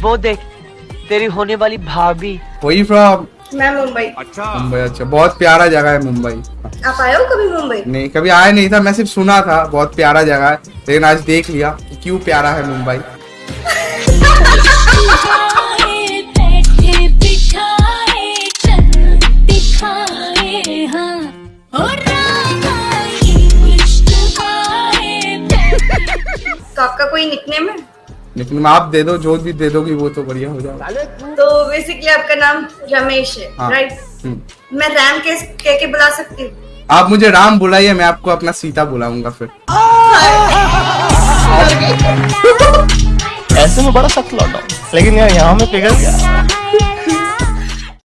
वो देख तेरी होने वाली भाभी। वही फ्रॉम। मैं मुंबई। अच्छा। मुंबई अच्छा बहुत प्यारा जगह है मुंबई। आप आए हो कभी मुंबई? नहीं कभी आया नहीं था मैं सिर्फ़ सुना था बहुत प्यारा जगह है। लेकिन आज देख लिया कि क्यों प्यारा है मुंबई। तो आपका कोई निकनेम है? लेकिन आप दे दो जो भी दे दोगी वो तो बढ़िया हो जाएगा तो बेसिकली आपका नाम रमेश है हाँ। Right hmm. मैं राम के कह के बुला सकती हूँ आप मुझे राम बुलाइए मैं आपको अपना सीता बुलाऊँगा फिर ऐसे में बड़ा सख्त लौटा हूँ। लेकिन यार यहाँ में पिघल गया